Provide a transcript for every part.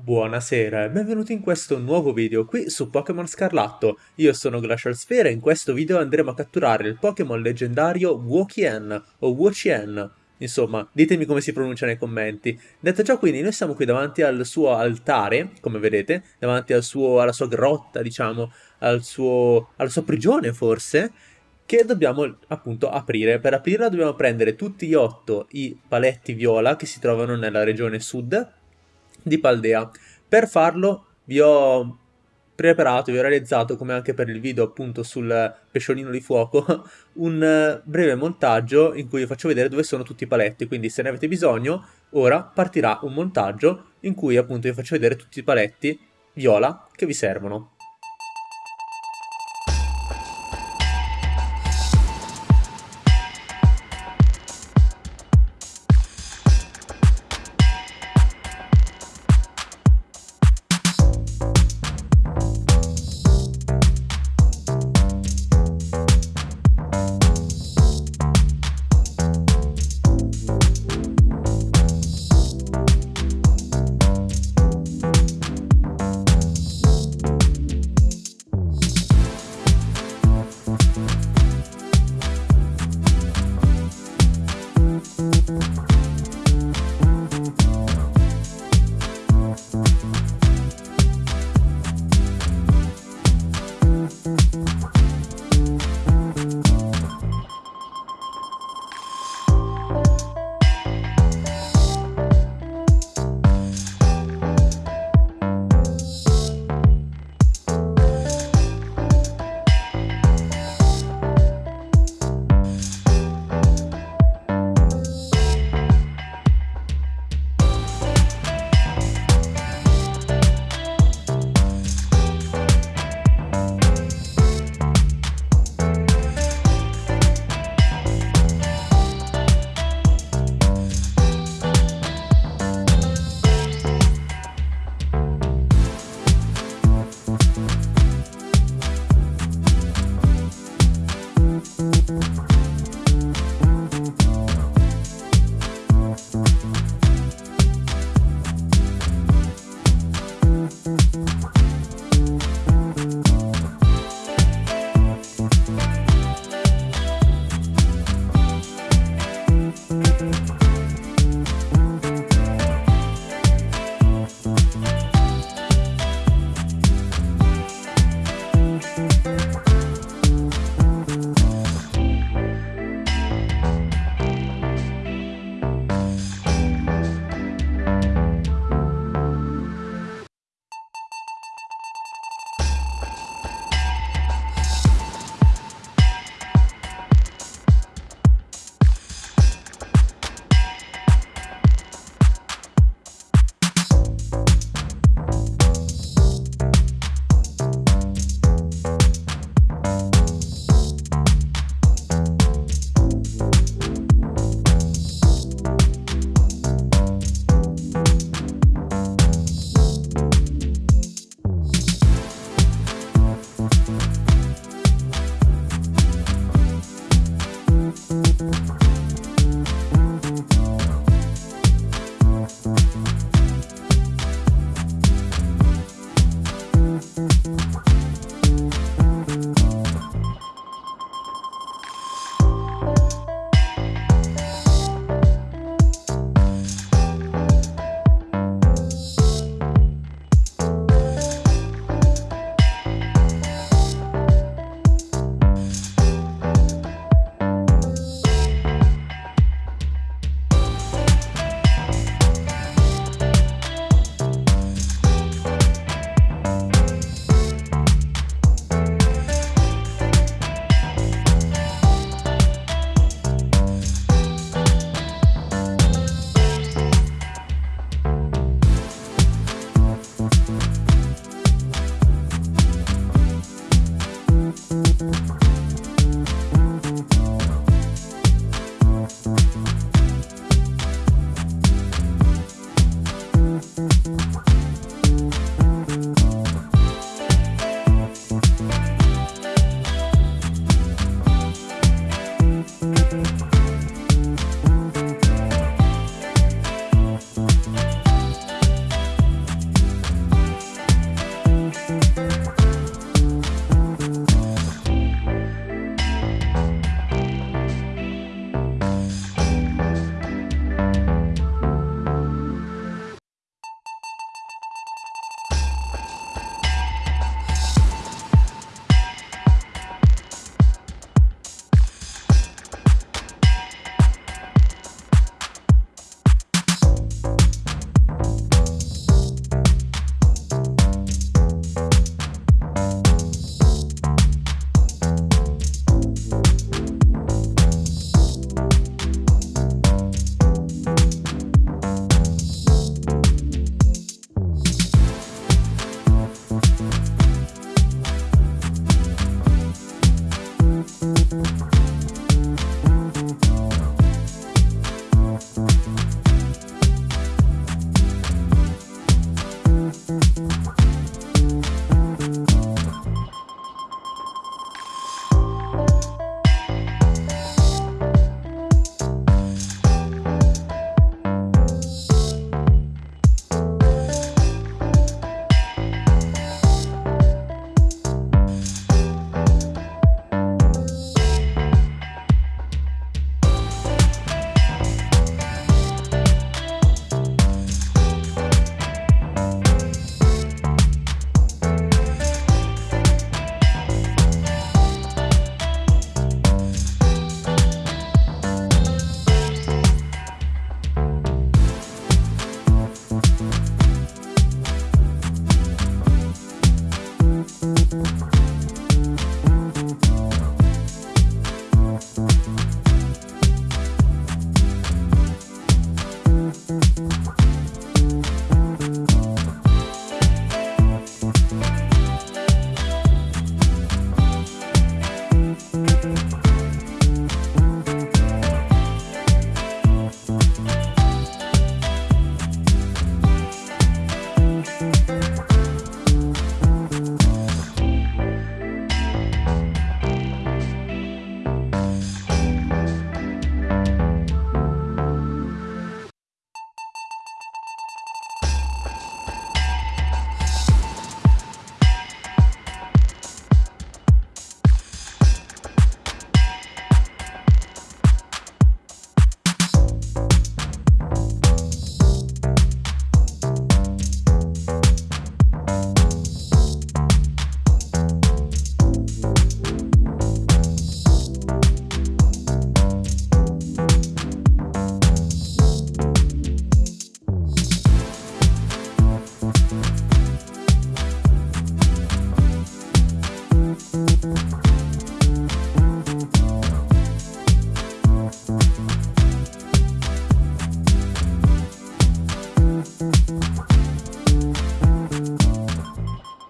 Buonasera e benvenuti in questo nuovo video qui su Pokémon Scarlatto. Io sono Glacial Sphere e in questo video andremo a catturare il Pokémon leggendario Wokien o Wochien. Insomma, ditemi come si pronuncia nei commenti. Detto ciò, quindi, noi siamo qui davanti al suo altare, come vedete, davanti al suo, alla sua grotta, diciamo, al suo, alla sua prigione forse, che dobbiamo appunto aprire. Per aprirla dobbiamo prendere tutti e otto i paletti viola che si trovano nella regione sud di Paldea. Per farlo vi ho preparato, vi ho realizzato, come anche per il video appunto sul pesciolino di fuoco, un breve montaggio in cui vi faccio vedere dove sono tutti i paletti, quindi se ne avete bisogno, ora partirà un montaggio in cui appunto vi faccio vedere tutti i paletti viola che vi servono.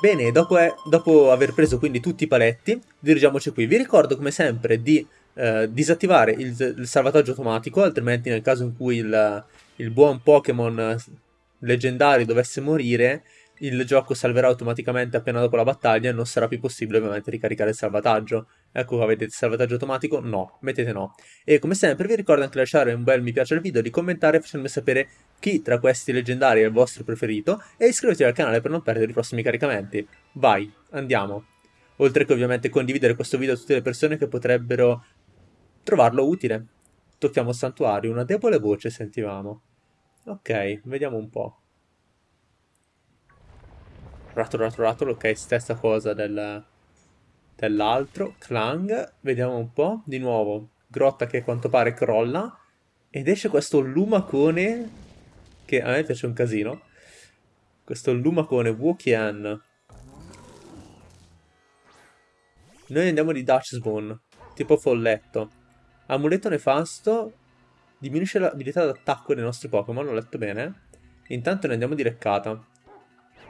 Bene, dopo, è, dopo, aver preso quindi tutti i paletti, dirigiamoci qui. Vi ricordo come sempre di eh, disattivare il, il, salvataggio automatico, altrimenti nel caso in cui il, il buon Pokémon leggendario dovesse morire, il gioco salverà automaticamente appena dopo la battaglia e non sarà più possibile ovviamente ricaricare il salvataggio. Ecco qua vedete salvataggio automatico? No, mettete no. E come sempre vi ricordo anche di lasciare un bel mi piace al video, di commentare facendomi sapere chi tra questi leggendari è il vostro preferito e iscrivetevi al canale per non perdere i prossimi caricamenti. Vai, andiamo. Oltre che ovviamente condividere questo video a tutte le persone che potrebbero trovarlo utile. Tocchiamo santuario, una debole voce sentivamo. Ok, vediamo un po'. Rattle, rattle, rattle, ok, stessa cosa del, dell'altro. Clang, vediamo un po'. Di nuovo, grotta che a quanto pare crolla. Ed esce questo lumacone, che a me piace un casino. Questo lumacone Wokian. Noi andiamo di Dutchsbone, tipo folletto. Amuleto nefasto, diminuisce l'abilità d'attacco dei nostri Pokémon, ho letto bene. Intanto ne andiamo di leccata.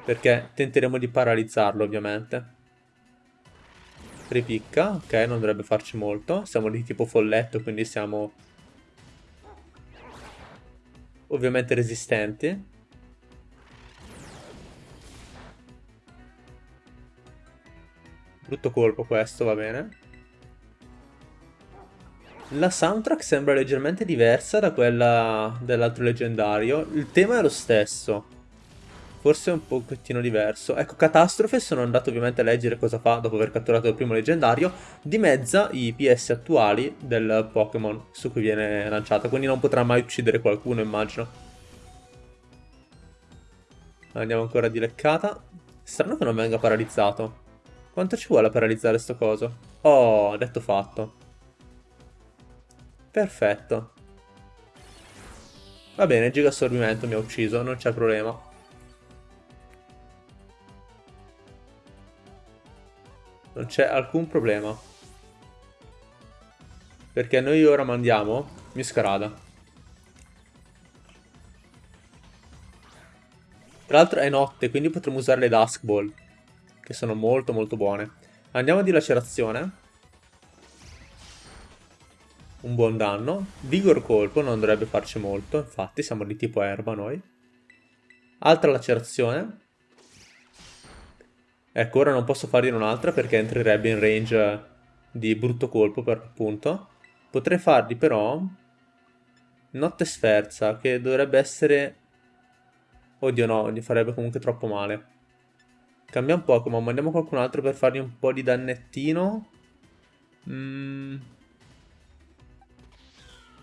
Perché tenteremo di paralizzarlo, ovviamente. Ripicca, ok, non dovrebbe farci molto. Siamo di tipo folletto, quindi siamo... Ovviamente resistenti. Brutto colpo questo, va bene. La soundtrack sembra leggermente diversa da quella dell'altro leggendario. Il tema è lo stesso. Forse è un pochettino diverso. Ecco, Catastrofe, sono andato ovviamente a leggere cosa fa dopo aver catturato il primo leggendario, dimezza i PS attuali del Pokémon su cui viene lanciata, quindi non potrà mai uccidere qualcuno, immagino. Andiamo ancora di leccata. Strano che non venga paralizzato. Quanto ci vuole a paralizzare sto coso? Oh, detto fatto. Perfetto. Va bene, giga assorbimento mi ha ucciso, non c'è problema. Non c'è alcun problema. Perché noi ora mandiamo Miscarada. Tra l'altro è notte, quindi potremo usare le Dusk Ball. Che sono molto molto buone. Andiamo di lacerazione. Un buon danno. Vigor colpo non dovrebbe farci molto, infatti siamo di tipo erba noi. Altra lacerazione. Ecco, ora non posso fargliene un'altra perché entrerebbe in range di brutto colpo per l'appunto. Potrei fargli però Notte sferza, che dovrebbe essere... Oddio no, gli farebbe comunque troppo male. Cambiamo Pokémon, mandiamo qualcun altro per fargli un po' di dannettino. Mm.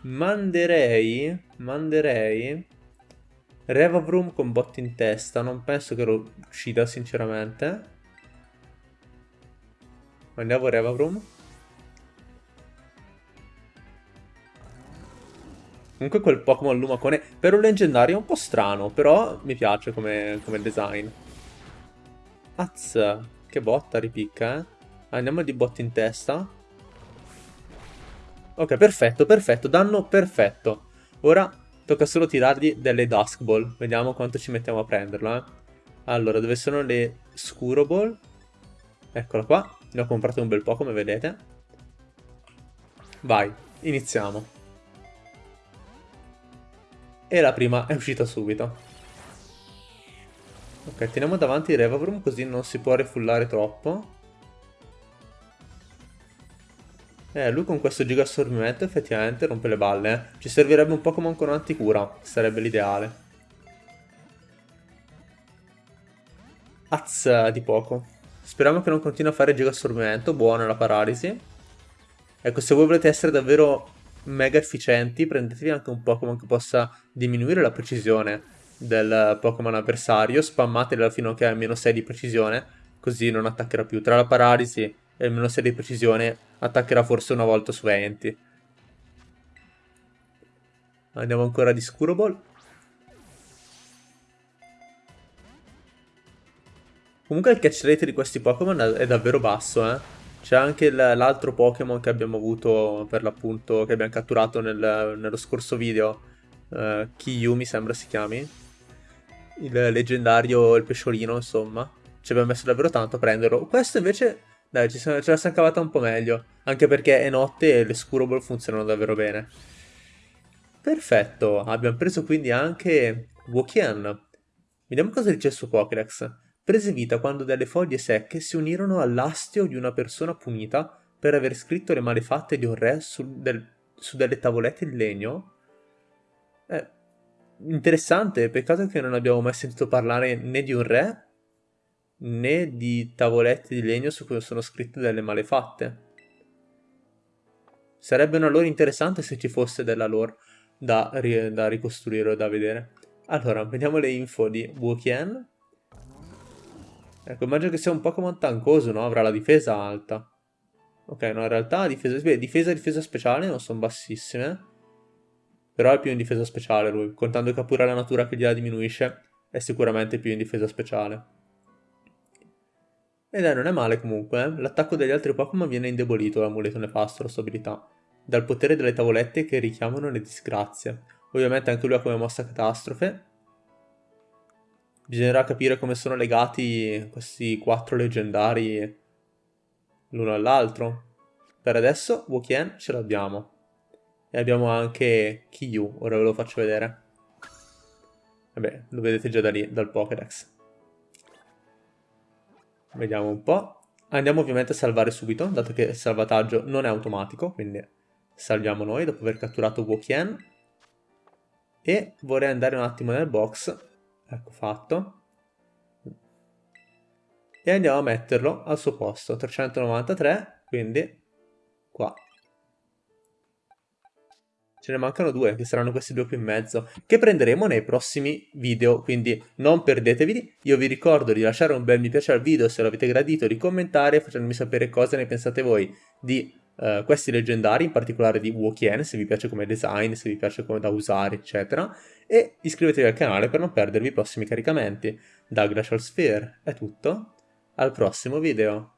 Manderei... Manderei... Revavroom con botte in testa, non penso che lo uccida sinceramente. Mandiamo Revavroom. Comunque quel Pokémon Lumacone per un leggendario è un po' strano, però mi piace come, come design. Az, che botta ripicca, eh. Andiamo di botte in testa. Ok, perfetto, perfetto, danno perfetto. Ora tocca solo tirargli delle Dusk Ball. Vediamo quanto ci mettiamo a prenderlo, eh. Allora, dove sono le Scuro Ball? Eccola qua. Ne ho comprato un bel po', come vedete. Vai, iniziamo. E la prima è uscita subito. Ok, teniamo davanti il Revavroom così non si può refullare troppo. Eh, lui con questo giga assorbimento effettivamente rompe le balle, eh. Ci servirebbe un Pokémon con anticura, sarebbe l'ideale. Az di poco. Speriamo che non continui a fare giga assorbimento, buona la paralisi. Ecco, se voi volete essere davvero mega efficienti, prendetevi anche un Pokémon che possa diminuire la precisione del Pokémon avversario, spammatela fino a che ha meno 6 di precisione, così non attaccherà più. Tra la paralisi e il meno 6 di precisione attaccherà forse una volta su 20. Andiamo ancora di Scuroball. Comunque il catch rate di questi Pokémon è davvero basso, eh. C'è anche l'altro Pokémon che abbiamo avuto per l'appunto, che abbiamo catturato nel, nello scorso video, uh, Kiyu mi sembra si chiami, il leggendario, il pesciolino insomma, ci abbiamo messo davvero tanto a prenderlo. Questo invece, dai, ce la siamo cavata un po' meglio, anche perché è notte e le Scurable funzionano davvero bene. Perfetto, abbiamo preso quindi anche Wokian. Vediamo cosa dice suo Pokédex prese vita quando delle foglie secche si unirono all'astio di una persona punita per aver scritto le malefatte di un re su, del, su delle tavolette di legno. Eh, interessante, peccato che non abbiamo mai sentito parlare né di un re né di tavolette di legno su cui sono scritte delle malefatte. Sarebbe una lore interessante se ci fosse della lore da, da ricostruire o da vedere. Allora, vediamo le info di Wuqian. Ecco, immagino che sia un Pokémon tancoso, no? Avrà la difesa alta. Ok, no, in realtà difesa, difesa difesa speciale non sono bassissime. Però è più in difesa speciale lui. Contando che ha pure la natura che gliela diminuisce, è sicuramente più in difesa speciale. E dai, non è male comunque, eh? L'attacco degli altri Pokémon viene indebolito dall'amuleto nefasto, la sua abilità. Dal potere delle tavolette che richiamano le disgrazie. Ovviamente anche lui ha come mossa catastrofe, Bisognerà capire come sono legati questi quattro leggendari l'uno all'altro. Per adesso Wukien ce l'abbiamo. E abbiamo anche Kiyu, ora ve lo faccio vedere. Vabbè, lo vedete già da lì, dal Pokédex. Vediamo un po'. Andiamo ovviamente a salvare subito, dato che il salvataggio non è automatico, quindi salviamo noi dopo aver catturato Wukien. E vorrei andare un attimo nel box ecco fatto. E andiamo a metterlo al suo posto 393 quindi qua. Ce ne mancano due che saranno questi due qui in mezzo che prenderemo nei prossimi video quindi non perdetevi io vi ricordo di lasciare un bel mi piace al video se l'avete gradito di commentare facendomi sapere cosa ne pensate voi di uh, questi leggendari, in particolare di Wokien, se vi piace come design, se vi piace come da usare, eccetera, e iscrivetevi al canale per non perdervi i prossimi caricamenti. Da Glacial Sphere è tutto, al prossimo video!